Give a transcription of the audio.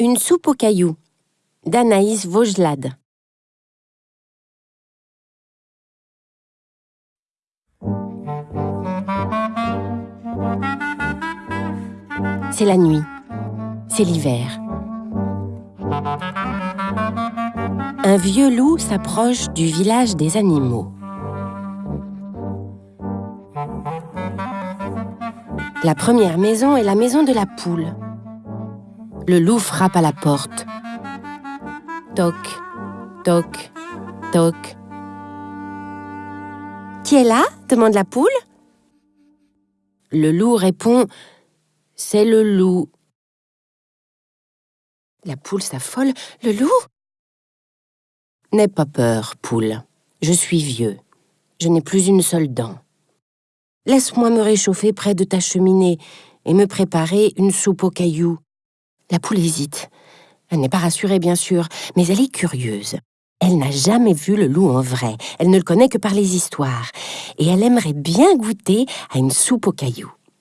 Une soupe aux cailloux d'Anaïs Vaugelade. C'est la nuit. C'est l'hiver. Un vieux loup s'approche du village des animaux. La première maison est la maison de la poule. Le loup frappe à la porte. Toc, toc, toc. Qui est là? Demande la poule. Le loup répond C'est le loup. La poule s'affole. Le loup? N'aie pas peur, poule. Je suis vieux. Je n'ai plus une seule dent. Laisse-moi me réchauffer près de ta cheminée et me préparer une soupe aux cailloux. La poule hésite. Elle n'est pas rassurée, bien sûr, mais elle est curieuse. Elle n'a jamais vu le loup en vrai, elle ne le connaît que par les histoires, et elle aimerait bien goûter à une soupe aux cailloux.